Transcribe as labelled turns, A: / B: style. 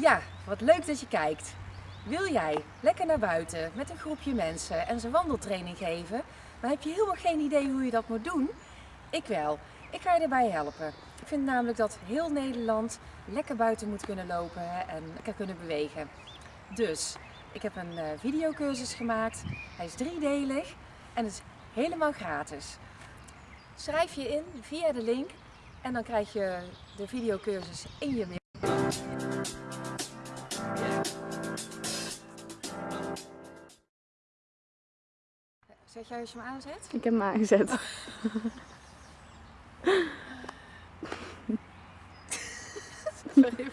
A: Ja, wat leuk dat je kijkt. Wil jij lekker naar buiten met een groepje mensen en ze wandeltraining geven, maar heb je helemaal geen idee hoe je dat moet doen? Ik wel. Ik ga je erbij helpen. Ik vind namelijk dat heel Nederland lekker buiten moet kunnen lopen en lekker kunnen bewegen. Dus, ik heb een uh, videocursus gemaakt. Hij is driedelig en het is helemaal gratis. Schrijf je in via de link en dan krijg je de videocursus in je mail. Zet jij als je hem aanzet?
B: Ik heb hem aangezet. Oh.